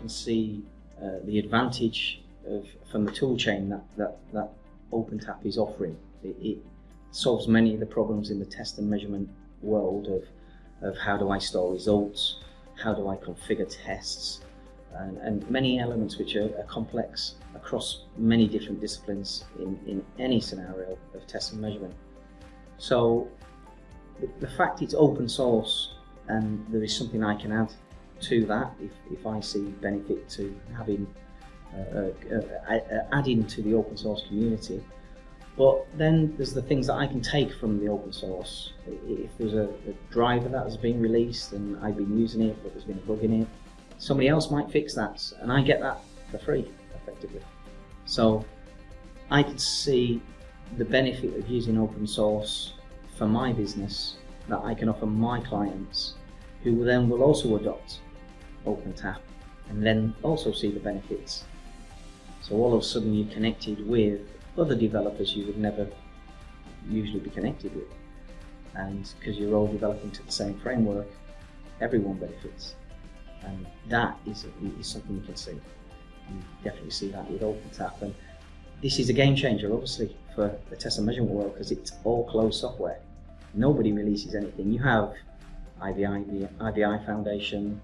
can see uh, the advantage of from the tool chain that that, that OpenTAP is offering. It, it solves many of the problems in the test and measurement world of of how do I store results, how do I configure tests, and, and many elements which are, are, complex across many different disciplines in, in any scenario of test and measurement. So the, the fact it's open source and there is something I can add to that if, if I see benefit to having uh, uh, uh, adding to the open source community. But then there's the things that I can take from the open source. If there's a, a driver that has been released and I've been using it, but there's been a bug in it, somebody else might fix that, and I get that for free, effectively. So I could see the benefit of using open source for my business that I can offer my clients, who then will also adopt OpenTAP and then also see the benefits. So all of a sudden you're connected with other developers you would never usually be connected with. And because you're all developing to the same framework, everyone benefits. And that is, is something you can see. You definitely see that with OpenTAP. And this is a game changer, obviously, for the test and measurement world because it's all closed software. Nobody releases anything. You have IVI, IVI Foundation,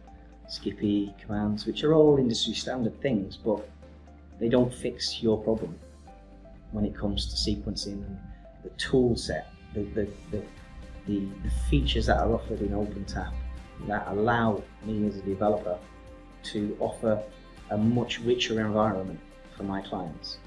SCPI, commands, which are all industry standard things, but they don't fix your problem when it comes to sequencing and the tool set, the, the, the, the, features that are offered in OpenTAP that allow me as a developer to offer a much richer environment for my clients.